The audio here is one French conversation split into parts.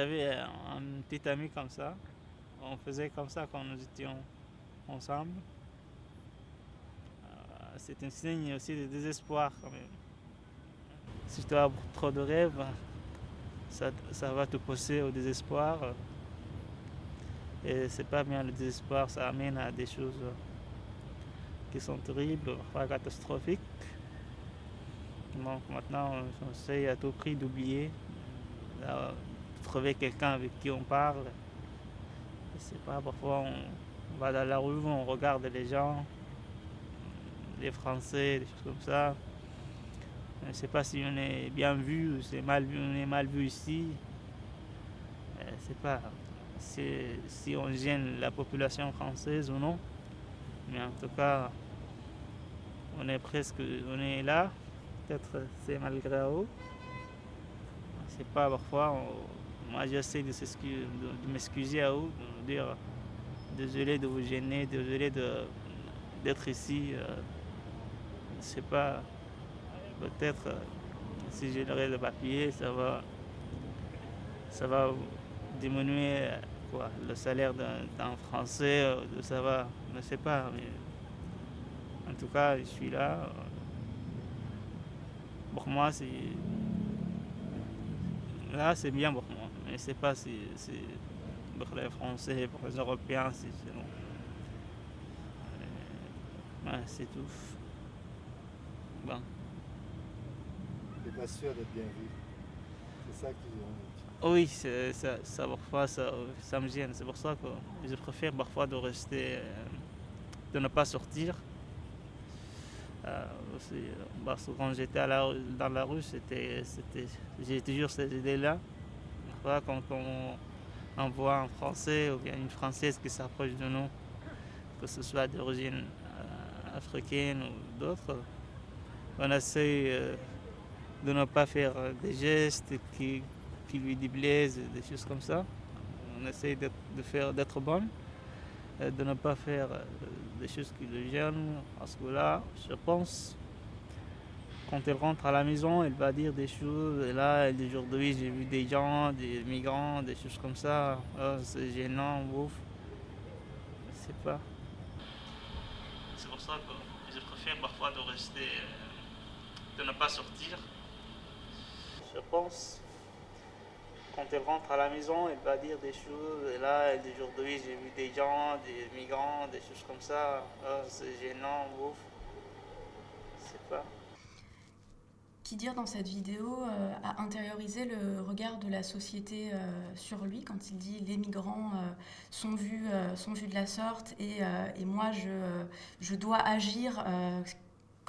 J'avais un petit ami comme ça. On faisait comme ça quand nous étions ensemble. Euh, c'est un signe aussi de désespoir quand même. Si tu as trop de rêves, ça, va te pousser au désespoir. Et c'est pas bien le désespoir, ça amène à des choses qui sont terribles, parfois catastrophiques. Donc maintenant, on essaie à tout prix d'oublier, de trouver quelqu'un avec qui on parle. C'est pas parfois on va dans la rue, on regarde les gens, les Français, des choses comme ça. Je ne sais pas si on est bien vu ou c'est on est mal vu ici. C'est pas si on gêne la population française ou non. Mais en tout cas, on est presque, on est là peut-être c'est malgré eux. C'est pas parfois, moi j'essaie de, m'excuser à eux, de dire désolé de vous gêner, désolé d'être ici. Euh, c'est pas, peut-être euh, si j'ai le papier, ça va, ça va diminuer quoi, le salaire d'un Français, euh, ça va, je ne sais pas. Mais en tout cas, je suis là. Pour moi, c'est. Là, c'est bien pour moi. Mais c'est pas si, pour les Français, pour les Européens, c'est bon. Euh, ouais, c'est tout. Bon. Tu pas sûr d'être bien vu. C'est ça que tu Oui, ça, ça, parfois, ça, ça me gêne. C'est pour ça que je préfère parfois de rester, euh, de ne pas sortir. Euh, aussi, parce que quand j'étais dans la rue, j'ai toujours cette idée-là. Quand on, voit un Français ou bien une Française qui s'approche de nous, que ce soit d'origine euh, africaine ou d'autres, on essaie euh, de ne pas faire des gestes qui, lui déplaisent, des choses comme ça. On essaie de, faire d'être bonne, de ne pas faire des choses qui le gênent, parce que là, je pense, quand elle rentre à la maison, elle va dire des choses, et là, aujourd'hui, j'ai vu des gens, des migrants, des choses comme ça, oh, c'est gênant, ouf. Je sais pas. C'est pour ça que je préfère parfois de rester, euh, de ne pas sortir. Je pense quand elle rentre à la maison, elle va dire des choses. Et là, aujourd'hui, j'ai vu des gens, des migrants, des choses comme ça. Oh, c'est gênant, ouf. Je sais pas. Qui dire dans cette vidéo euh, a intériorisé le regard de la société euh, sur lui quand il dit les migrants euh, sont, vus, sont vus de la sorte et, et moi je, je dois agir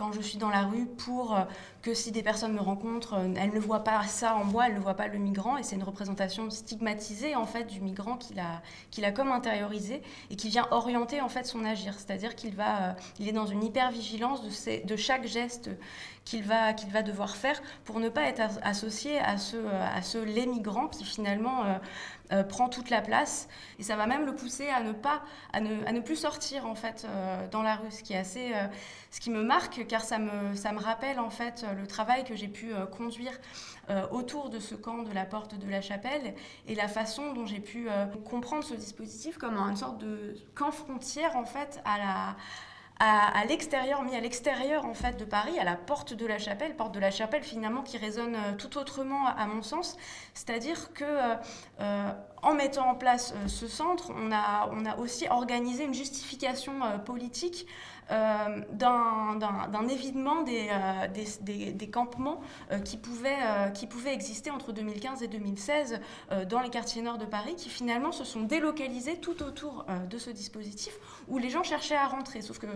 quand je suis dans la rue pour euh, que si des personnes me rencontrent, euh, elles ne voient pas ça en moi, elles ne voient pas le migrant. Et c'est une représentation stigmatisée en fait du migrant qu'il a, qu'il a comme intériorisé et qui vient orienter en fait son agir. C'est-à-dire qu'il va, euh, il est dans une hyper-vigilance de, de chaque geste qu'il va, qu'il va devoir faire pour ne pas être associé à ce, à ce les migrants qui finalement euh, prend toute la place. Et ça va même le pousser à ne, pas, à ne, à ne plus sortir en fait euh, dans la rue, ce qui, est assez, euh, ce qui me marque car ça me, ça me rappelle en fait le travail que j'ai pu conduire autour de ce camp de la porte de la chapelle et la façon dont j'ai pu comprendre ce dispositif comme une sorte de camp frontière en fait à la à, l'extérieur, mis à l'extérieur en fait de Paris, à la porte de la chapelle, porte de la chapelle finalement qui résonne tout autrement à mon sens, c'est-à-dire que en mettant en place ce centre, on a, aussi organisé une justification politique d'un évidement des, campements qui, pouvaient, qui pouvaient exister entre 2015 et 2016 dans les quartiers nord de Paris, qui finalement se sont délocalisés tout autour de ce dispositif, où les gens cherchaient à rentrer, sauf que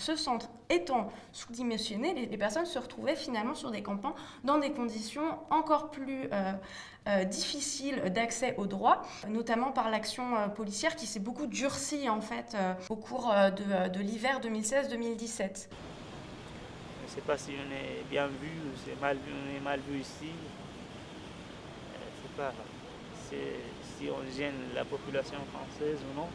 ce centre étant sous-dimensionné, les, personnes se retrouvaient finalement sur des campements dans des conditions encore plus euh, euh, difficiles d'accès aux droits, notamment par l'action euh, policière qui s'est beaucoup durcie en fait au cours de, l'hiver 2016-2017. Je ne sais pas si on est bien vu ou si mal vu, on est mal vu ici. Je sais pas si on gêne la population française ou non.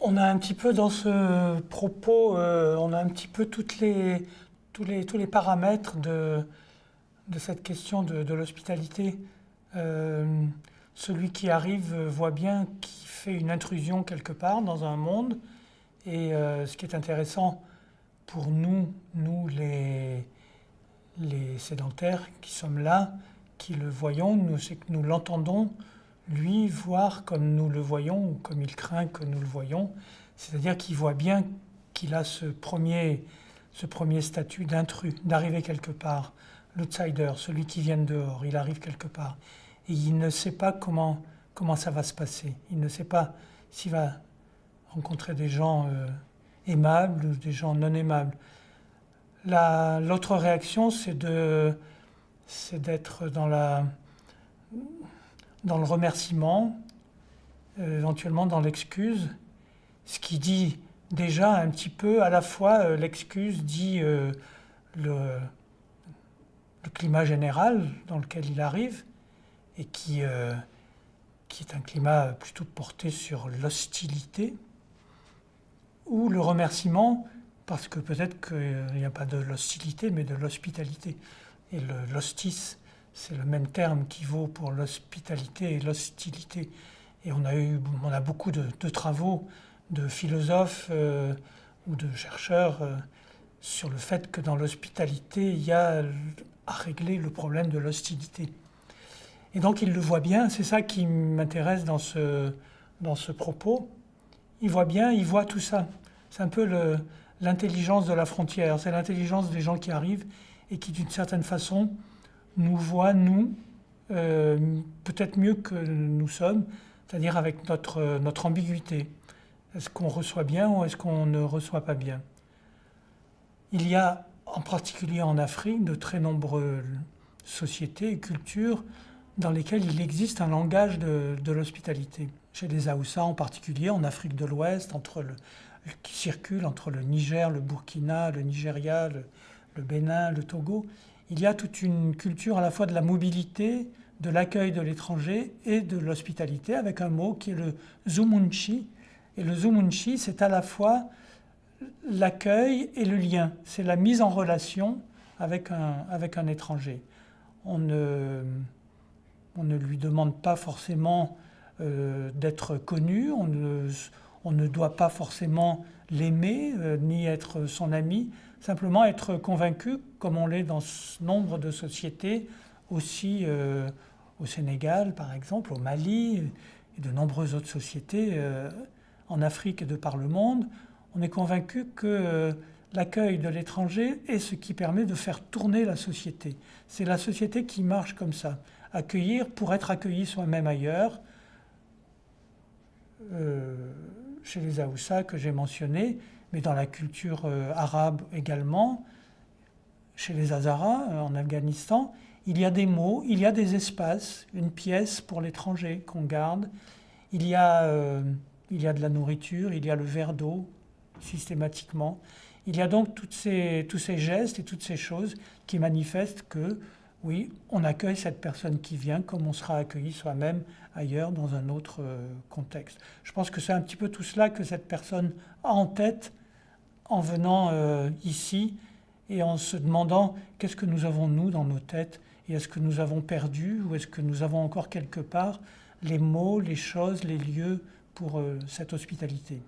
On a un petit peu dans ce propos, euh, on a un petit peu les, tous les, tous les paramètres de, de cette question de, l'hospitalité. Euh, celui qui arrive voit bien qu'il fait une intrusion quelque part dans un monde. Et euh, ce qui est intéressant pour nous, nous les, les sédentaires qui sommes là, qui le voyons, c'est que nous l'entendons, lui, voir comme nous le voyons ou comme il craint que nous le voyons. C'est-à-dire qu'il voit bien qu'il a ce premier, ce premier statut d'intrus, d'arriver quelque part, l'outsider, celui qui vient de dehors, il arrive quelque part. Et il ne sait pas comment, comment ça va se passer. Il ne sait pas s'il va rencontrer des gens euh, aimables ou des gens non aimables. L'autre réaction, c'est d'être dans, la, dans le remerciement, euh, éventuellement dans l'excuse, ce qui dit déjà un petit peu, à la fois euh, l'excuse dit le, le, climat général dans lequel il arrive, et qui, euh, qui est un climat plutôt porté sur l'hostilité, ou le remerciement, parce que peut-être qu'il n'y a pas de l'hostilité, mais de l'hospitalité. Et l'hostis, c'est le même terme qui vaut pour l'hospitalité et l'hostilité. Et on a, eu, on a beaucoup de, travaux de philosophes euh, ou de chercheurs euh, sur le fait que dans l'hospitalité, il y a à régler le problème de l'hostilité. Et donc il le voit bien, c'est ça qui m'intéresse dans ce, dans ce propos. Il voit bien, il voit tout ça. C'est un peu l'intelligence de la frontière, c'est l'intelligence des gens qui arrivent et qui d'une certaine façon nous voient, nous, euh, peut-être mieux que nous sommes, c'est-à-dire avec notre, notre ambiguïté. Est-ce qu'on reçoit bien ou est-ce qu'on ne reçoit pas bien? Il y a en particulier en Afrique de très nombreuses sociétés et cultures dans lesquelles il existe un langage de, l'hospitalité. Chez les Aoussa en particulier, en Afrique de l'Ouest, qui circule entre le Niger, le Burkina, le Nigeria, le, Bénin, le Togo, il y a toute une culture à la fois de la mobilité, de l'accueil de l'étranger et de l'hospitalité, avec un mot qui est le zumunchi. Et le zumunchi, c'est à la fois l'accueil et le lien. C'est la mise en relation avec un, avec un étranger. On ne, on ne lui demande pas forcément euh, d'être connu, on ne, on ne, doit pas forcément l'aimer euh, ni être son ami, simplement être convaincu, comme on l'est dans nombre de sociétés, aussi euh, au Sénégal par exemple, au Mali et de nombreuses autres sociétés en Afrique et de par le monde, on est convaincu que l'accueil de l'étranger est ce qui permet de faire tourner la société. C'est la société qui marche comme ça accueillir pour être accueilli soi-même ailleurs. Euh, chez les Aoussa que j'ai mentionné, mais dans la culture euh, arabe également, chez les Hazaras euh, en Afghanistan, il y a des mots, il y a des espaces, une pièce pour l'étranger qu'on garde, il y, a, il y a de la nourriture, il y a le verre d'eau systématiquement. Il y a donc toutes ces, tous ces gestes et toutes ces choses qui manifestent que oui, on accueille cette personne qui vient comme on sera accueilli soi-même ailleurs dans un autre euh, contexte. Je pense que c'est un petit peu tout cela que cette personne a en tête en venant euh, ici et en se demandant qu'est-ce que nous avons nous dans nos têtes? Et est-ce que nous avons perdu ou est-ce que nous avons encore quelque part les mots, les choses, les lieux pour euh, cette hospitalité?